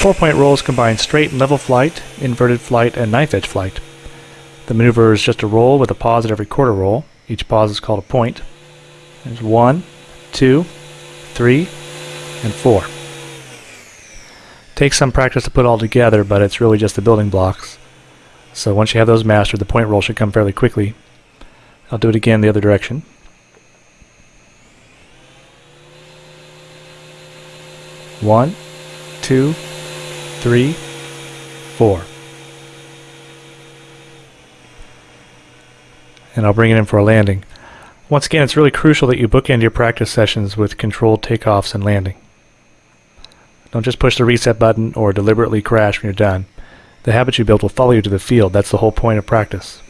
Four-point rolls combine straight and level flight, inverted flight, and knife edge flight. The maneuver is just a roll with a pause at every quarter roll. Each pause is called a point. There's one, two, three, and four. Takes some practice to put all together, but it's really just the building blocks. So once you have those mastered, the point roll should come fairly quickly. I'll do it again the other direction. One, two, three, four. And I'll bring it in for a landing. Once again, it's really crucial that you bookend your practice sessions with controlled takeoffs and landing. Don't just push the reset button or deliberately crash when you're done. The habits you build will follow you to the field. That's the whole point of practice.